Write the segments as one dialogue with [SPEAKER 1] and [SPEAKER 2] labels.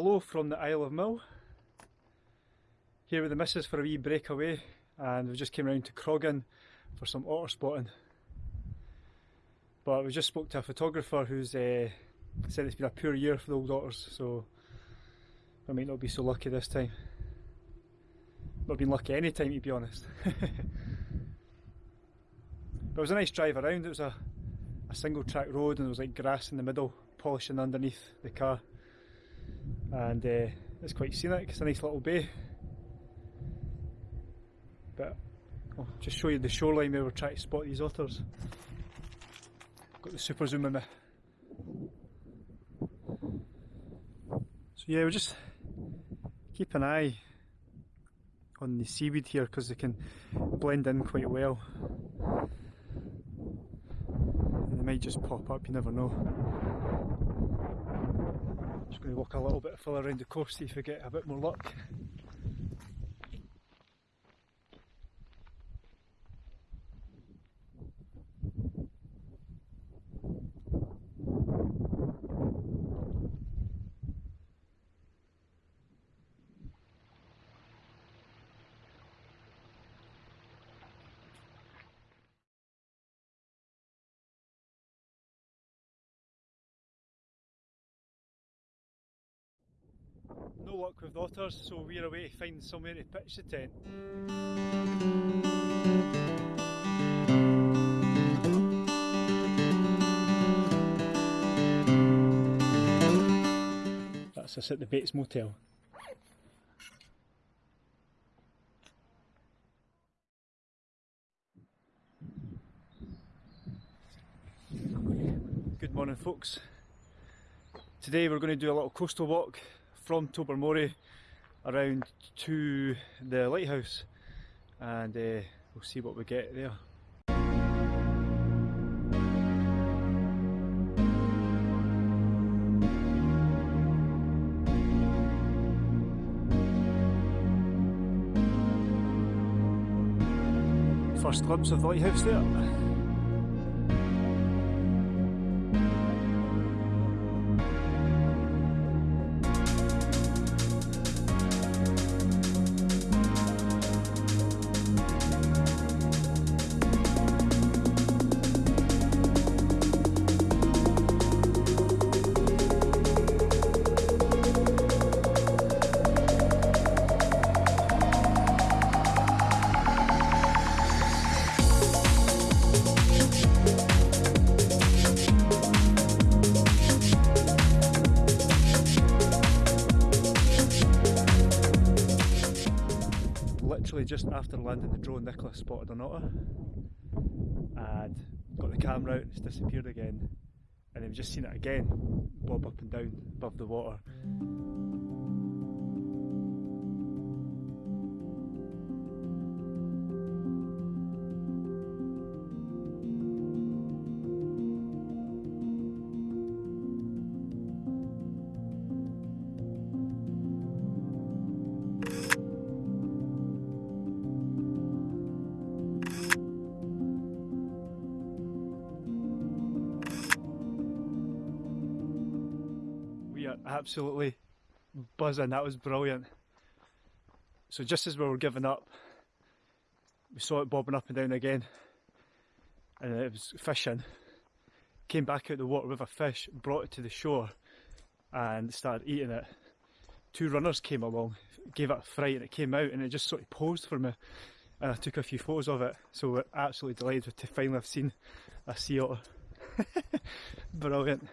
[SPEAKER 1] Hello from the Isle of Mull. Here with the missus for a wee breakaway and we just came round to Croggan for some otter spotting. But we just spoke to a photographer who's uh, said it's been a poor year for the old otters so I might not be so lucky this time. Not been lucky any time to be honest. but it was a nice drive around, it was a, a single track road and there was like grass in the middle polishing underneath the car and uh, it's quite scenic, it's a nice little bay. But I'll just show you the shoreline where we're trying to spot these otters. Got the super zoom in me. So yeah, we'll just keep an eye on the seaweed here because they can blend in quite well. And they might just pop up, you never know. Just going to walk a little bit further around the course, see if we get a bit more luck. No luck with the otters, so we're away to find somewhere to pitch the tent. That's us at the Bates Motel. Good morning folks. Today we're going to do a little coastal walk from Tobermory around to the lighthouse and uh, we'll see what we get there. First glimpse of the lighthouse there. Just after landing the drone, Nicholas spotted an otter and got the camera out, it's disappeared again. And then we've just seen it again bob up and down above the water. Absolutely buzzing, that was brilliant. So just as we were giving up, we saw it bobbing up and down again and it was fishing. Came back out the water with a fish, brought it to the shore and started eating it. Two runners came along, gave it a fright and it came out and it just sort of posed for me and I took a few photos of it. So we're absolutely delighted to finally have seen a sea otter. Brilliant.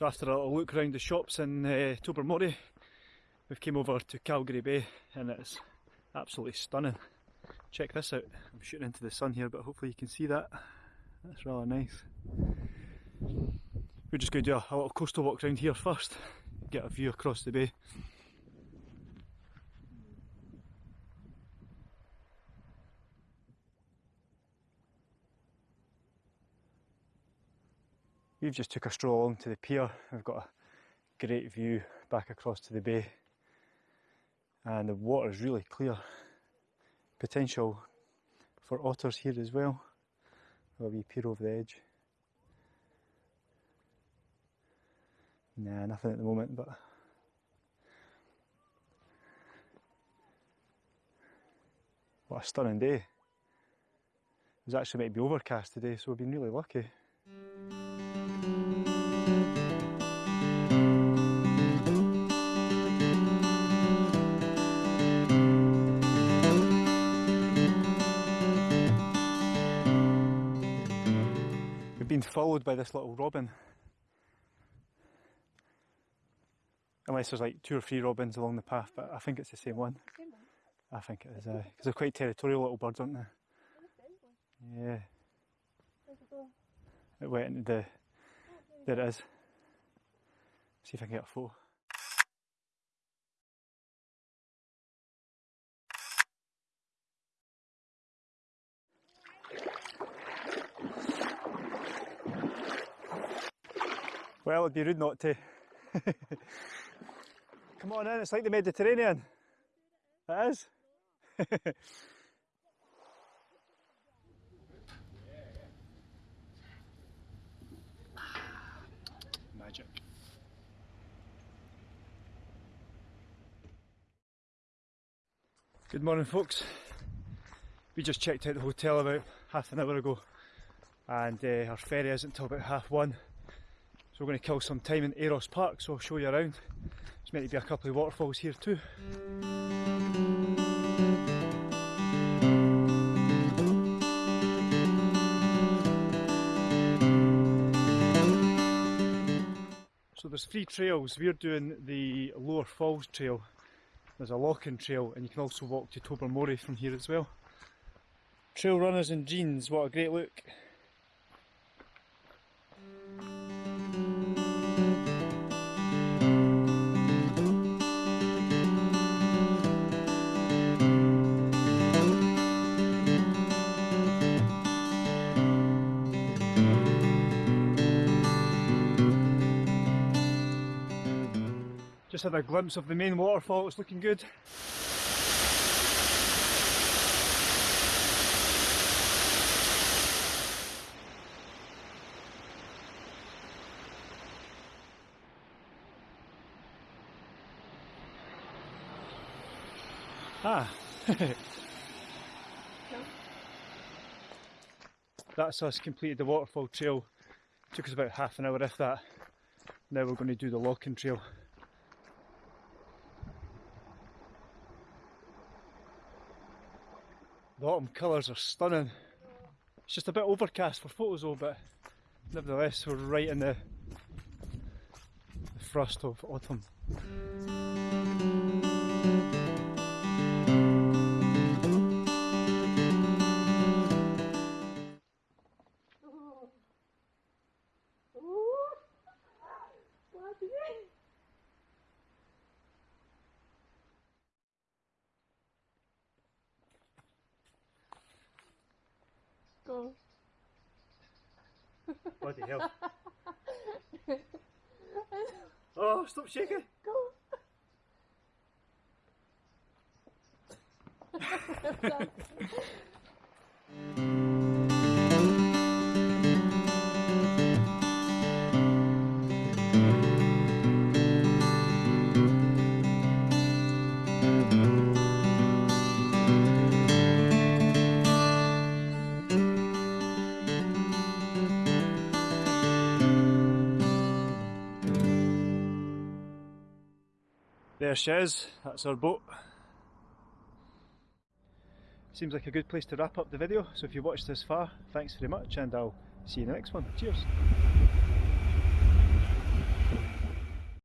[SPEAKER 1] So after a little look around the shops in uh, Tobermory, we've came over to Calgary Bay and it's absolutely stunning. Check this out. I'm shooting into the sun here, but hopefully you can see that. That's rather nice. We're just going to do a, a little coastal walk around here first, get a view across the bay. We've just took a stroll along to the pier. We've got a great view back across to the bay and the water is really clear. Potential for otters here as well. A wee pier over the edge. Nah, nothing at the moment, but what a stunning day. It was actually meant to be overcast today, so we've been really lucky. Followed by this little robin. Unless there's like two or three robins along the path, but I think it's the same one.
[SPEAKER 2] Same one.
[SPEAKER 1] I think it is, because they're quite territorial little birds, aren't they? Yeah,
[SPEAKER 2] it
[SPEAKER 1] went into the. There it is. See if I can get a photo. Well, it'd be rude not to. Come on in, it's like the Mediterranean. It is. Magic. Good morning, folks. We just checked out the hotel about half an hour ago, and uh, our ferry isn't until about half one. We're going to kill some time in Aros Park, so I'll show you around. There's meant to be a couple of waterfalls here too. So there's three trails. We're doing the Lower Falls Trail. There's a Lochan Trail, and you can also walk to Tobermory from here as well. Trail runners in jeans, what a great look. Just had a glimpse of the main waterfall, it's looking good. Ah. That's us completed the waterfall trail. Took us about half an hour if that. Now we're going to do the Lochan trail. The autumn colours are stunning. It's just a bit overcast for photos though, but nevertheless we're right in the, the thrust of autumn.
[SPEAKER 2] Go.
[SPEAKER 1] Bloody hell. Oh, stop shaking!
[SPEAKER 2] Go.
[SPEAKER 1] There she is, that's our boat. Seems like a good place to wrap up the video, so if you watched this far, thanks very much and I'll see you in the next one. Cheers!